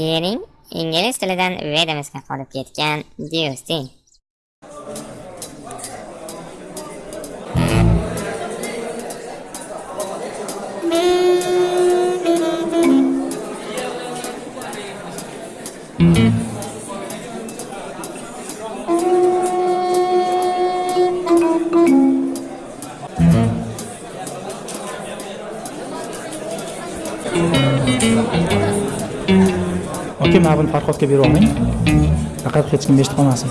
She'ring ingliz tilidan Vedamizga qolib ketgan Dyustin. Oka mana buni farhodga berib olmang faqat hech kim eshitib qolmasin.